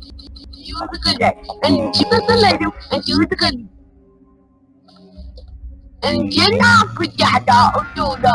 Musical and Chicago and Chicago and Jenna Kujada Otoda.